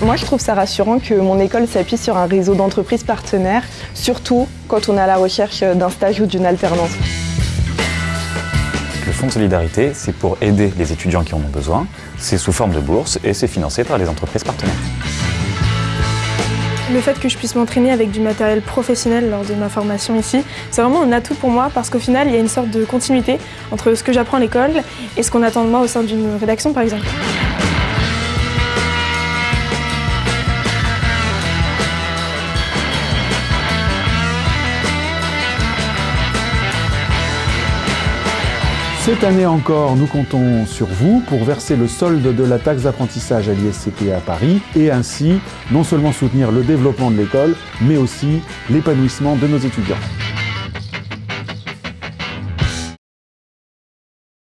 Moi, je trouve ça rassurant que mon école s'appuie sur un réseau d'entreprises partenaires, surtout quand on est à la recherche d'un stage ou d'une alternance. Le Fonds de solidarité, c'est pour aider les étudiants qui en ont besoin. C'est sous forme de bourse et c'est financé par les entreprises partenaires. Le fait que je puisse m'entraîner avec du matériel professionnel lors de ma formation ici, c'est vraiment un atout pour moi parce qu'au final, il y a une sorte de continuité entre ce que j'apprends à l'école et ce qu'on attend de moi au sein d'une rédaction par exemple. Cette année encore, nous comptons sur vous pour verser le solde de la taxe d'apprentissage à l'ISCP à Paris et ainsi non seulement soutenir le développement de l'école, mais aussi l'épanouissement de nos étudiants.